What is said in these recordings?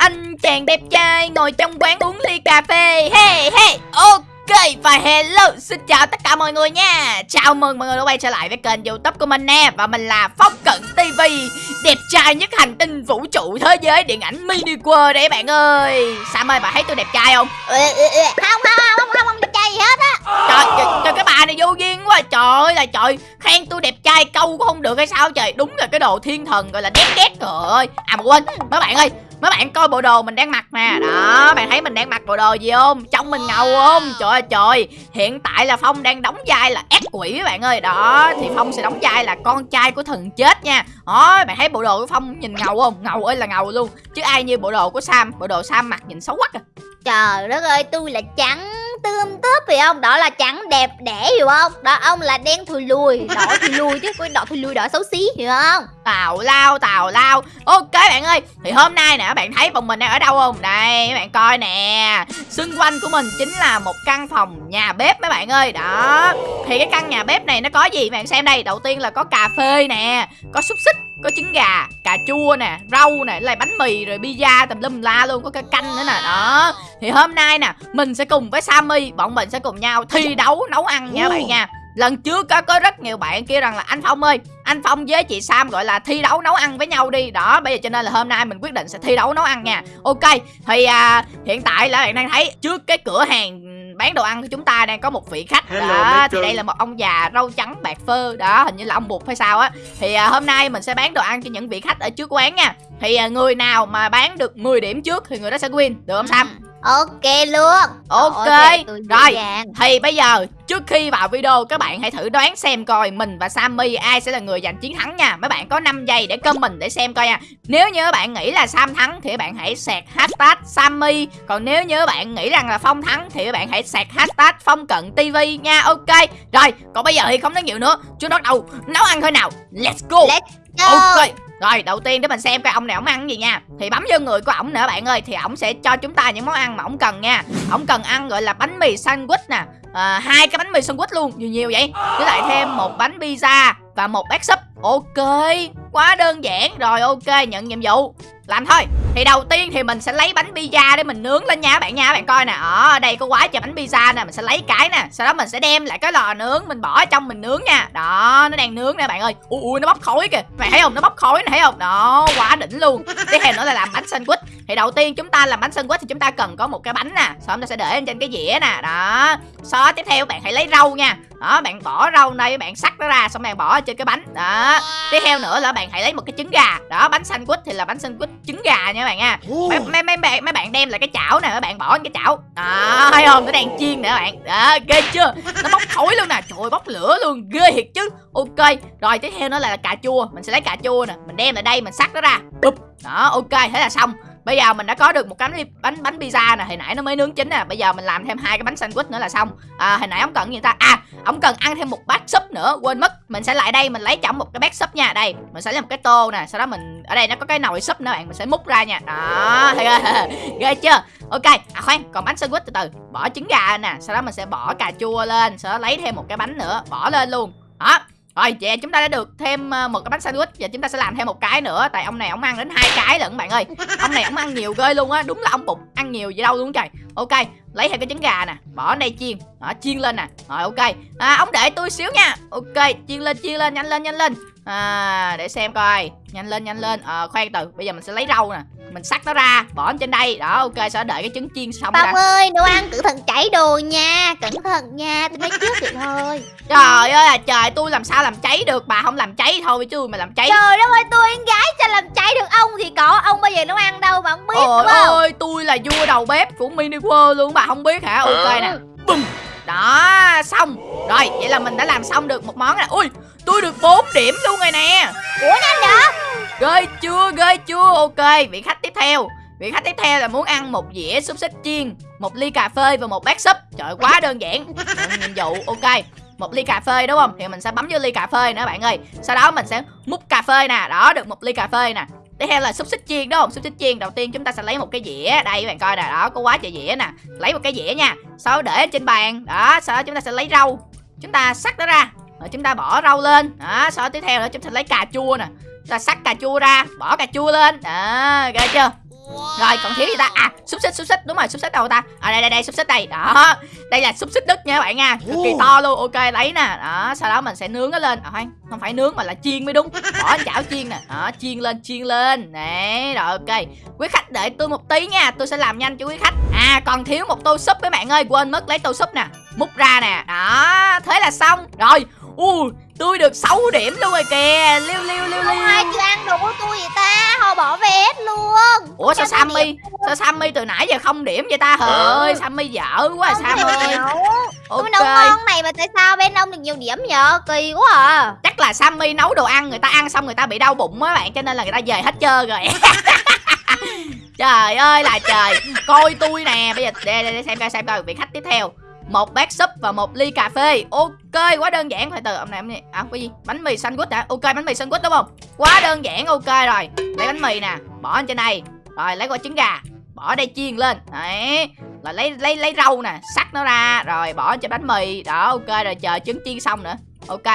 anh chàng đẹp trai ngồi trong quán uống ly cà phê. Hey hey ok và hello xin chào tất cả mọi người nha. Chào mừng mọi người đã quay trở lại với kênh youtube của mình nè Và mình là Phong Cận TV Đẹp trai nhất hành tinh vũ trụ thế giới điện ảnh mini world đấy bạn ơi. Sam ơi bà thấy tôi đẹp trai không? Ê, ê, ê, không không không không không đẹp trai gì hết á. Trời, trời, trời cái bà này vô duyên quá Trời ơi là trời Khen tôi đẹp trai câu cũng không được hay sao trời. Đúng là cái đồ thiên thần gọi là đét đét Trời ơi. À mà quên mấy bạn ơi Mấy bạn coi bộ đồ mình đang mặc nè. Đó, bạn thấy mình đang mặc bộ đồ gì không? Trông mình ngầu không? Trời ơi, trời. Hiện tại là Phong đang đóng vai là ác quỷ các bạn ơi. Đó, thì Phong sẽ đóng vai là con trai của thần chết nha. Đó, bạn thấy bộ đồ của Phong nhìn ngầu không? Ngầu ơi là ngầu luôn. Chứ ai như bộ đồ của Sam? Bộ đồ Sam mặc nhìn xấu quá à Trời đất ơi, tôi là trắng tươm tớp phải không? Đó là trắng đẹp đẽ hiểu không? Đó, ông là đen thui lùi. Đỏ thùi lùi chứ cái đỏ thùi lùi đỏ xấu xí hiểu không? Tào lao tào lao Ok bạn ơi Thì hôm nay nè bạn thấy bọn mình đang ở đâu không Đây các bạn coi nè Xung quanh của mình chính là một căn phòng nhà bếp mấy bạn ơi Đó Thì cái căn nhà bếp này nó có gì bạn xem đây Đầu tiên là có cà phê nè Có xúc xích có trứng gà, cà chua nè, rau nè, lại bánh mì rồi pizza tùm lum la luôn, có cái canh nữa nè. Đó. Thì hôm nay nè, mình sẽ cùng với Sammy, bọn mình sẽ cùng nhau thi đấu nấu ăn nha bạn nha. Lần trước có có rất nhiều bạn kia rằng là anh Phong ơi Anh Phong với chị Sam gọi là thi đấu nấu ăn với nhau đi. Đó bây giờ cho nên là hôm nay mình quyết định sẽ thi đấu nấu ăn nha. Ok thì à, hiện tại là bạn đang thấy trước cái cửa hàng bán đồ ăn của chúng ta đang có một vị khách. Hello, đó thì đây là một ông già râu trắng bạc phơ. Đó hình như là ông bụt hay sao á. Thì à, hôm nay mình sẽ bán đồ ăn cho những vị khách ở trước quán nha. Thì à, người nào mà bán được 10 điểm trước thì người đó sẽ win. Được không Sam? Ok luôn. Ok, dễ rồi. thì bây giờ trước khi vào video các bạn hãy thử đoán xem coi mình và Sammy ai sẽ là người giành chiến thắng nha. Mấy bạn có 5 giây để comment để xem coi nha. Nếu như các bạn nghĩ là Sam thắng thì các bạn hãy sạc hashtag Sammy. Còn nếu như các bạn nghĩ rằng là Phong thắng thì các bạn hãy sạc hashtag Phong Cận TV nha. Ok rồi còn bây giờ thì không nói nhiều nữa. Chúng bắt đầu nấu ăn thôi nào. Let's go. Let's go. Ok Rồi đầu tiên để mình xem coi ông này ông ăn cái gì nha. Thì bấm vô người của ổng nữa bạn ơi Thì ổng sẽ cho chúng ta những món ăn mà ổng cần nha. Ổng cần ăn gọi là bánh mì sandwich nè à, hai cái bánh mì sandwich luôn Nhiều nhiều vậy. Với lại thêm một bánh pizza Và một bát súp. Ok Quá đơn giản. Rồi ok nhận nhiệm vụ. Làm thôi. Thì đầu tiên thì mình sẽ lấy bánh pizza để mình nướng lên nha bạn nha bạn coi nè. Ở đây có quá trời bánh pizza nè mình sẽ lấy cái nè. Sau đó mình sẽ đem lại cái lò nướng mình bỏ ở trong mình nướng nha. Đó nó đang nướng nè bạn ơi. Ui ui nó bốc khói kìa. Mày thấy không? Nó bốc khói nè thấy không? Đó quá đỉnh luôn. Tiếp theo nữa là làm bánh sandwich thì đầu tiên chúng ta làm bánh sandwich thì chúng ta cần có một cái bánh nè. Sau chúng ta sẽ để lên trên cái dĩa nè. Đó. Sau tiếp theo bạn hãy lấy rau nha. Đó bạn bỏ rau đây bạn sắc nó ra xong bạn bỏ trên cái bánh. Đó. Tiếp theo nữa là bạn hãy lấy một cái trứng gà. Đó bánh sandwich thì là bánh sandwich trứng gà nha các bạn nha. Mấy, mấy, mấy bạn mấy bạn đem lại cái chảo nè mấy bạn bỏ cái chảo. Đó thấy không? Nó đang chiên nè các bạn. Đó ghê chưa? Nó bốc khói luôn nè. Trời ơi, bốc lửa luôn. Ghê thiệt chứ. Ok. Rồi tiếp theo nó là cà chua. Mình sẽ lấy cà chua nè. Mình đem lại đây mình sắc nó ra. Bụp. đó ok. Thế là xong Bây giờ mình đã có được một cái bánh bánh pizza nè, hồi nãy nó mới nướng chín nè, bây giờ mình làm thêm hai cái bánh sandwich nữa là xong. À, hồi nãy ông cần gì ta? À, ông cần ăn thêm một bát súp nữa, quên mất. Mình sẽ lại đây mình lấy chỏng một cái bát súp nha. Đây, mình sẽ lấy một cái tô nè, sau đó mình ở đây nó có cái nồi súp nữa bạn, mình sẽ múc ra nha. Đó, chưa? ghê chưa? Ok, à khoan, còn bánh sandwich từ từ, bỏ trứng gà nè, sau đó mình sẽ bỏ cà chua lên, sau đó lấy thêm một cái bánh nữa, bỏ lên luôn. Đó, rồi vậy chúng ta đã được thêm ờ, một cái bánh sandwich và chúng ta sẽ làm thêm một cái nữa. Tại ông này ông ăn đến hai cái lận bạn ơi. Ông này ông ăn nhiều ghê luôn á. Đúng là ông bụng ăn nhiều gì đâu luôn trời. Ok lấy thêm cái trứng gà nè. Bỏ đây chiên. Đó chiên lên nè. Rồi ok. À, Ông để tôi xíu nha. Ok chiên lên chiên lên nhanh lên nhanh lên à, Để xem coi. Nhanh lên nhanh lên. À, Khoan từ Bây giờ mình sẽ lấy rau nè. Mình sắc nó ra Bỏ lên trên đây. Đó ok Sẽ đợi cái trứng chiên xong ra Phong ơi đồ ăn cẩn thận chảy đồ nha. Cẩn thận nha tôi nói trước vậy thôi. Trời ơi là trời tôi làm sao làm cháy được Bà không làm cháy thôi chứ mà làm cháy. Trời đất ơi tôi con gái sao làm cháy được ông thì có. Ông bao giờ nấu ăn đâu mà không biết Ôi đúng không? Ơi, tôi là vua đầu bếp của Mini World luôn, bà không biết hả? Ok nè. Bùm. Đó, xong. Rồi, vậy là mình đã làm xong được một món nè. Ui, tôi được 4 điểm luôn rồi nè. Ủa nhanh vậy Ghê chưa, ghê chưa? Ok, vị khách tiếp theo. Vị khách tiếp theo là muốn ăn một dĩa xúc xích chiên, một ly cà phê và một bát súp. Trời quá đơn giản. Nhiệm vụ, ok. Một ly cà phê đúng không? Thì mình sẽ bấm vô ly cà phê nữa bạn ơi. Sau đó mình sẽ múc cà phê nè. Đó, được một ly cà phê nè. Tiếp theo là xúc xích chiên đúng không? Xúc xích chiên đầu tiên chúng ta sẽ lấy một cái dĩa. Đây các bạn coi nè, đó có quá trời dĩa nè. Lấy một cái dĩa nha. Sau đó để trên bàn. Đó, sau đó chúng ta sẽ lấy rau. Chúng ta sắc nó ra. Rồi chúng ta bỏ rau lên. Đó, sau đó tiếp theo nữa chúng ta lấy cà chua nè. Chúng ta sắc cà chua ra, bỏ cà chua lên. Đó, ghê chưa? rồi còn thiếu gì ta? À xúc xích xúc xích. Đúng rồi xúc xích đâu ta? À đây đây đây xúc xích đây. Đó đây là xúc xích đức nha các bạn nha. Cực kỳ to luôn. Ok lấy nè. Đó sau đó mình sẽ nướng nó lên. À, không không phải nướng mà là chiên mới đúng. Bỏ chảo chiên nè. Đó chiên lên chiên lên. Nè rồi ok. Quý khách đợi tôi một tí nha. Tôi sẽ làm nhanh cho quý khách. À còn thiếu một tô súp các bạn ơi. Quên mất lấy tô súp nè múc ra nè. Đó thế là xong. Rồi ui tôi được 6 điểm luôn rồi kìa. Liêu liêu liêu Không ai liêu chưa ăn đủ của tôi vậy ta? Họ bỏ về hết luôn. Ủa sao sammy? sao sammy từ nãy giờ không điểm vậy ta? Trời ơi sammy dở quá Không sam thể ơi nào. ok. Tôi nấu ngon này mà tại sao bên ông được nhiều điểm vậy Kỳ quá à. Chắc là sammy nấu đồ ăn người ta ăn xong người ta bị đau bụng á bạn cho nên là người ta về hết trơn rồi. Trời ơi là trời. Coi tôi nè. Bây giờ để, để, để xem coi xem coi vị khách tiếp theo một bát súp và một ly cà phê. Ok quá đơn giản. Phải từ ông này ông này. À cái gì? Bánh mì sandwich hả? Ok bánh mì sandwich đúng không? Quá đơn giản ok rồi. Lấy bánh mì nè bỏ lên trên đây. Rồi lấy quả trứng gà bỏ đây chiên lên. Đấy. Là lấy lấy lấy rau nè sắc nó ra. Rồi bỏ cho bánh mì. Đó ok rồi chờ trứng chiên xong nữa. Ok.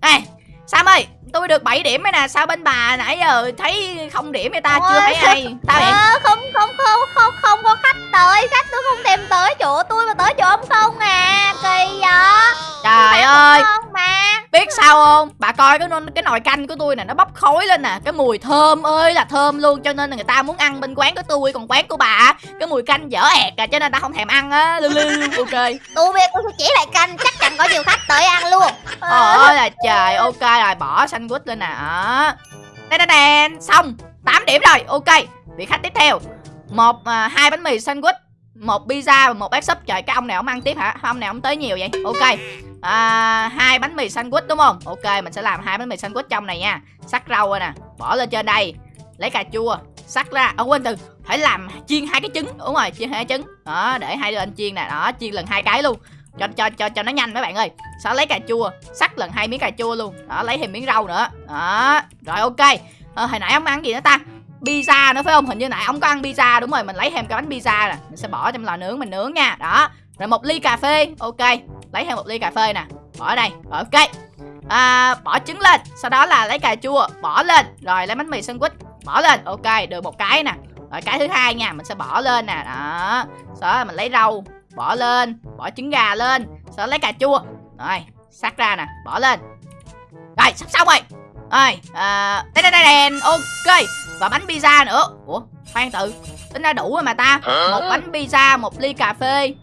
Ê sam ơi tôi được 7 điểm ấy nè. Sao bên bà nãy giờ thấy không điểm vậy ta? Chưa Ôi, thấy ai? Tao Ờ, không không không không không có tới khách tôi không thèm tới chỗ tôi mà tới chỗ ông không à kỳ vậy? Trời ơi. ngon mà biết sao không? Bà coi cái nồi- cái nồi canh của tôi nè nó bốc khói lên nè cái mùi thơm ơi là thơm luôn cho nên là người ta muốn ăn bên quán của tôi còn quán của bà cái mùi canh dở ẹt à cho nên ta không thèm ăn á lưu lưu ok. Tôi biết tôi chỉ lại canh chắc chắn có nhiều khách tới ăn luôn. Ơi là trời ok rồi bỏ sandwich lên nè đó. Đen đen đen xong 8 điểm rồi ok. Vị khách tiếp theo Dạ. một à, hai bánh mì sandwich một pizza và một bát súp. Trời cái ông này ông ăn tiếp hả? Ông này ông tới nhiều vậy? Ok. À, hai bánh mì sandwich đúng không? Ok mình sẽ làm hai bánh mì sandwich trong này nha. Sắc rau rồi nè bỏ lên trên đây. Lấy cà chua sắc ra. Ở quên từ phải làm chiên hai cái trứng. Đúng rồi chiên hai cái trứng. Đó để hai đứa anh chiên nè. Đó chiên lần hai cái luôn. Cho cho cho cho nó nhanh mấy bạn ơi. Sau lấy cà chua sắc lần hai miếng cà chua luôn. Đó lấy thêm miếng rau nữa. Đó rồi ok. À, hồi nãy ông ăn gì nữa ta? Pizza nữa phải không? Hình như nãy ông có ăn pizza đúng rồi mình lấy thêm cái bánh pizza nè. Mình sẽ bỏ trong lò nướng mình nướng nha. Đó. Rồi một ly cà phê ok. Lấy thêm một ly cà phê nè. Bỏ ở đây rồi ok. À, bỏ trứng lên sau đó là lấy cà chua bỏ lên. Rồi lấy bánh mì sandwich bỏ lên ok được một cái nè. Rồi cái thứ hai nha mình sẽ bỏ lên nè đó. Sau đó là mình lấy rau bỏ lên bỏ trứng gà lên sau đó lấy cà chua. Rồi sắc ra nè bỏ lên. Rồi sắp xong rồi. Rồi à, đây đây đây đèn ok và bánh pizza nữa. Ủa khoan tự tính ra đủ rồi mà ta. Một bánh pizza một ly cà phê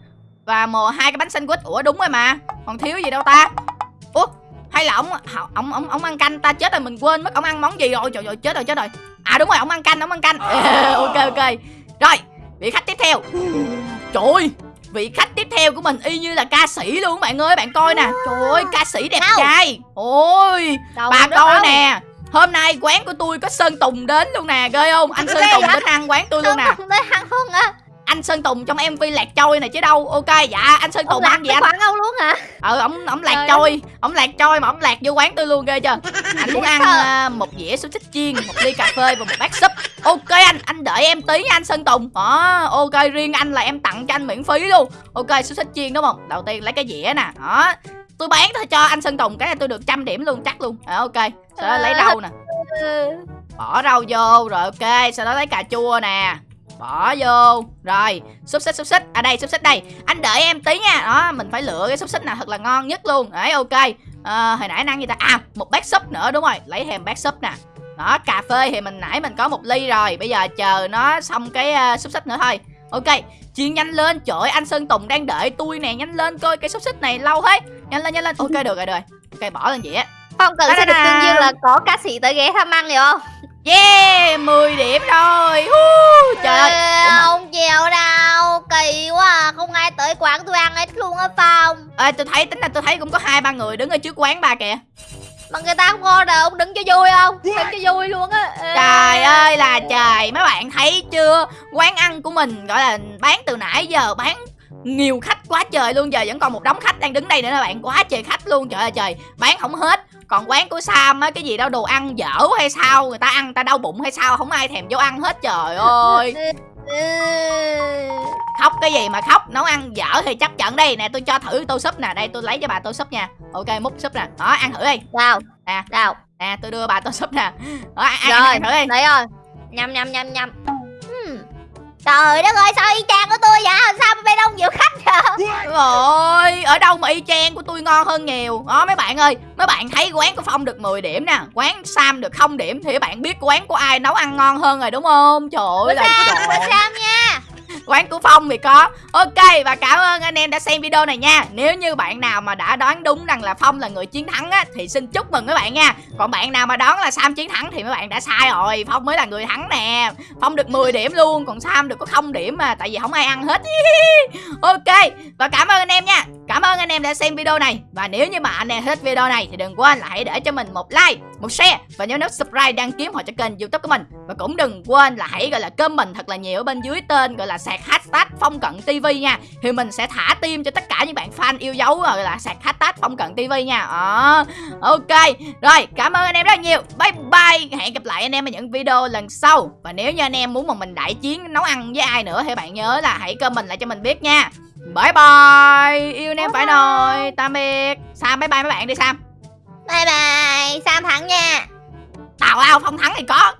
và một hai cái bánh sandwich. Ủa đúng rồi mà. Còn thiếu gì đâu ta? Ủa hay là ông ông ông ông ăn canh ta chết rồi mình quên mất ông ăn món gì rồi? Trời ơi chết rồi chết rồi. À đúng rồi ông ăn canh ông ăn canh. Ok ok. Rồi vị khách tiếp theo. Trời ơi vị khách tiếp theo của mình y như là ca sĩ luôn bạn ơi bạn coi nè. Trời ơi ca sĩ đẹp Đâu? trai. Ôi Đâu, bà coi đâu. nè hôm nay quán của tôi có sơn tùng đến luôn nè ghê không? Anh sơn tùng đến ăn quán tôi luôn nè. Ăn à anh sơn tùng trong mv lạc trôi này chứ đâu. Ok dạ anh sơn tùng ăn gì anh? khoản ông luôn hả? Ừ ổng ổng lạc trôi ổng lạc trôi mà ổng lạc vô quán tôi luôn ghê chưa? Anh muốn ăn à, một dĩa xúc xích chiên một ly cà phê và một bát súp. Ok anh anh đợi em tí nha anh sơn tùng. Đó ok riêng anh là em tặng cho anh miễn phí luôn. Ok xúc xích chiên đúng không? Đầu tiên lấy cái dĩa nè đó tôi bán thôi cho anh sơn tùng cái này tôi được trăm điểm luôn chắc luôn. À, ok. Sau đó lấy rau nè. Bỏ rau vô rồi ok. Sau đó lấy cà chua nè. Bỏ vô. Rồi xúc xích xúc xích. À đây xúc xích đây. Anh đợi em tí nha. Đó mình phải lựa cái xúc xích nào thật là ngon nhất luôn. Đấy ok. À, hồi nãy anh ăn gì ta? À một bát súp nữa đúng rồi. Lấy thêm bát súp nè. Đó cà phê thì mình nãy mình có một ly rồi. Bây giờ chờ nó xong cái uh, xúc xích nữa thôi ok chiên nhanh lên. Trời ơi, anh sơn tùng đang đợi tôi nè. Nhanh lên coi cái xúc xích này lâu thế. Nhanh lên nhanh lên. Ok được rồi được rồi. Ok bỏ lên dĩa không cần sẽ được tương dương là có ca sĩ tới ghé thăm ăn hiểu không? Yeah 10 điểm rồi. Hú, trời ơi. Không chịu đâu? Kỳ quá à. không ai tới quán tôi ăn hết luôn á phong. Ê, tôi thấy tính là tôi thấy cũng có hai ba người đứng ở trước quán bà kìa mà người ta không order ông đứng cho vui không? Đứng cho vui luôn á. Trời ơi là trời. Mấy bạn thấy chưa? Quán ăn của mình gọi là bán từ nãy giờ bán nhiều khách quá trời luôn. Giờ vẫn còn một đống khách đang đứng đây nữa các bạn. Quá trời khách luôn. Trời ơi trời. Bán không hết. Còn quán của Sam á cái gì đâu đồ ăn dở hay sao? Người ta ăn người ta đau bụng hay sao? Không ai thèm vô ăn hết trời ơi. Khóc cái gì mà khóc? Nấu ăn dở thì chấp nhận đây. Nè tôi cho thử tô súp nè. Đây tôi lấy cho bà tô súp nha ok múc súp nè. Đó ăn thử đi. Đâu Nè. đâu nè tôi đưa bà tô súp nè. Đó ăn, rồi ăn thử đi. đấy rồi. Nhâm nhâm nhâm nhâm. Ừm, Trời đất ơi sao y chang của tôi vậy? Sao bên ông nhiều khách vậy? Rồi, ở đâu mà y chang của tôi ngon hơn nhiều? Đó mấy bạn ơi Mấy bạn thấy quán của Phong được 10 điểm nè Quán Sam được không điểm Thì các bạn biết quán của ai nấu ăn ngon hơn rồi đúng không? Trời ơi là Sam nha quán của Phong thì có. Ok, và cảm ơn anh em đã xem video này nha. Nếu như bạn nào mà đã đoán đúng rằng là Phong là người chiến thắng á, Thì xin chúc mừng các bạn nha. Còn bạn nào mà đoán là Sam chiến thắng thì mấy bạn đã sai rồi. Phong mới là người thắng nè. Phong được 10 điểm luôn, Còn Sam được có không điểm mà, Tại vì không ai ăn hết. Ok, Và cảm ơn anh em nha. Cảm ơn anh em đã xem video này. Và nếu như mà anh em thích video này Thì đừng quên là hãy để cho mình một like Một share Và nhớ nút subscribe đăng ký họ cho kênh youtube của mình. Và cũng đừng quên là hãy gọi là comment thật là nhiều ở bên dưới tên Gọi là sạc hashtag phong cận tv nha. Thì mình sẽ thả tim cho tất cả những bạn fan yêu dấu Gọi là sạc hashtag phong cận tv nha. À, Ok. Rồi cảm ơn anh em rất nhiều. Bye bye. Hẹn gặp lại anh em ở những video lần sau. Và nếu như anh em muốn mà mình đại chiến nấu ăn với ai nữa Thì bạn nhớ là hãy comment lại cho mình biết nha. Bye bye. Yêu em phải rồi. Tạm biệt. Sam bye bye mấy bạn đi Sam. Bye bye. Sam thắng nha. Tào lao phong thắng thì có